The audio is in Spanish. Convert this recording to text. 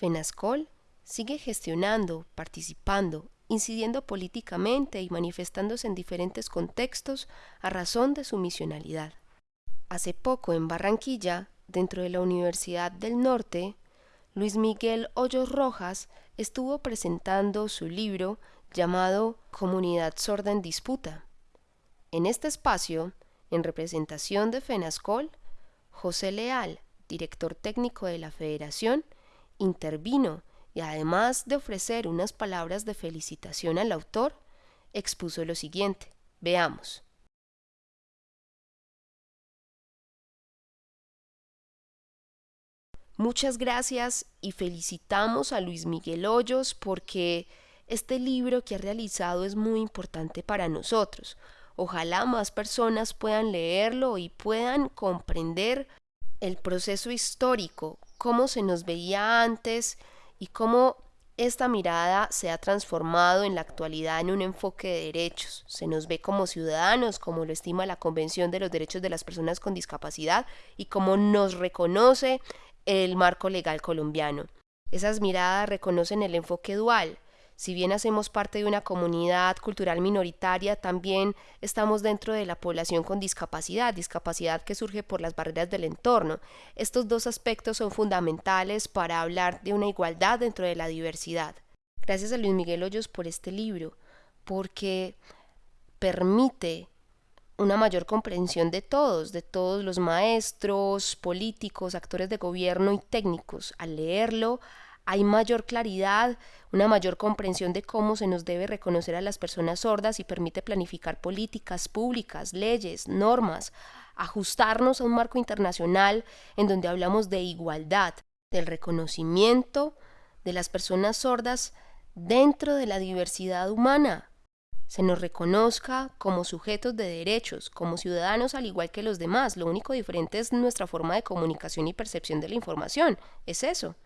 FENASCOL sigue gestionando, participando, incidiendo políticamente y manifestándose en diferentes contextos a razón de su misionalidad. Hace poco en Barranquilla, dentro de la Universidad del Norte, Luis Miguel Hoyos Rojas estuvo presentando su libro llamado Comunidad Sorda en Disputa. En este espacio, en representación de FENASCOL, José Leal, director técnico de la Federación, intervino y además de ofrecer unas palabras de felicitación al autor, expuso lo siguiente. Veamos. Muchas gracias y felicitamos a Luis Miguel Hoyos porque este libro que ha realizado es muy importante para nosotros. Ojalá más personas puedan leerlo y puedan comprender el proceso histórico, cómo se nos veía antes y cómo esta mirada se ha transformado en la actualidad en un enfoque de derechos. Se nos ve como ciudadanos, como lo estima la Convención de los Derechos de las Personas con Discapacidad y como nos reconoce el marco legal colombiano. Esas miradas reconocen el enfoque dual, si bien hacemos parte de una comunidad cultural minoritaria, también estamos dentro de la población con discapacidad, discapacidad que surge por las barreras del entorno. Estos dos aspectos son fundamentales para hablar de una igualdad dentro de la diversidad. Gracias a Luis Miguel Hoyos por este libro, porque permite una mayor comprensión de todos, de todos los maestros, políticos, actores de gobierno y técnicos. Al leerlo, hay mayor claridad, una mayor comprensión de cómo se nos debe reconocer a las personas sordas y permite planificar políticas públicas, leyes, normas, ajustarnos a un marco internacional en donde hablamos de igualdad, del reconocimiento de las personas sordas dentro de la diversidad humana. Se nos reconozca como sujetos de derechos, como ciudadanos al igual que los demás. Lo único diferente es nuestra forma de comunicación y percepción de la información. Es eso.